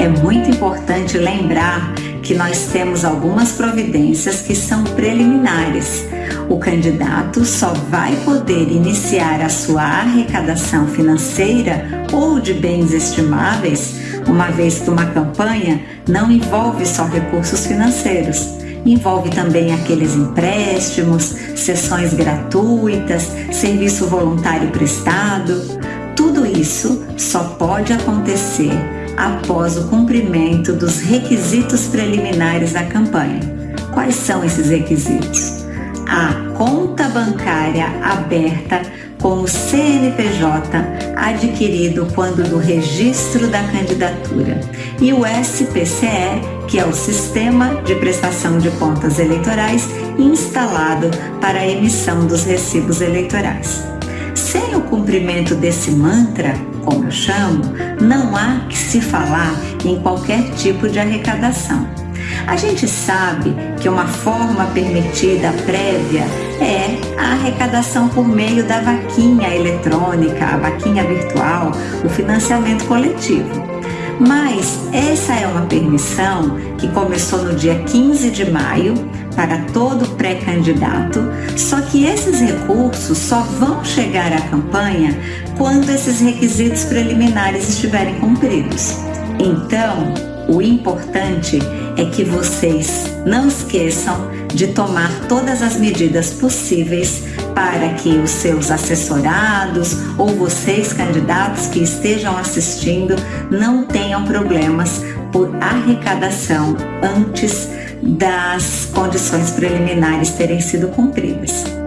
é muito importante lembrar que nós temos algumas providências que são preliminares. O candidato só vai poder iniciar a sua arrecadação financeira ou de bens estimáveis, uma vez que uma campanha não envolve só recursos financeiros. Envolve também aqueles empréstimos, sessões gratuitas, serviço voluntário prestado. Tudo isso só pode acontecer após o cumprimento dos requisitos preliminares da campanha. Quais são esses requisitos? A conta bancária aberta com o CNPJ adquirido quando do registro da candidatura e o SPCE, que é o Sistema de Prestação de Contas Eleitorais instalado para a emissão dos recibos eleitorais. Sem o cumprimento desse mantra, como eu chamo, não há que se falar em qualquer tipo de arrecadação. A gente sabe que uma forma permitida prévia é a arrecadação por meio da vaquinha eletrônica, a vaquinha virtual, o financiamento coletivo. Mas essa é uma permissão que começou no dia 15 de maio para todo pré-candidato, só que esses recursos só vão chegar à campanha quando esses requisitos preliminares estiverem cumpridos. Então, o importante é que vocês não esqueçam de tomar todas as medidas possíveis para que os seus assessorados ou vocês, candidatos que estejam assistindo, não tenham problemas por arrecadação antes das condições preliminares terem sido cumpridas.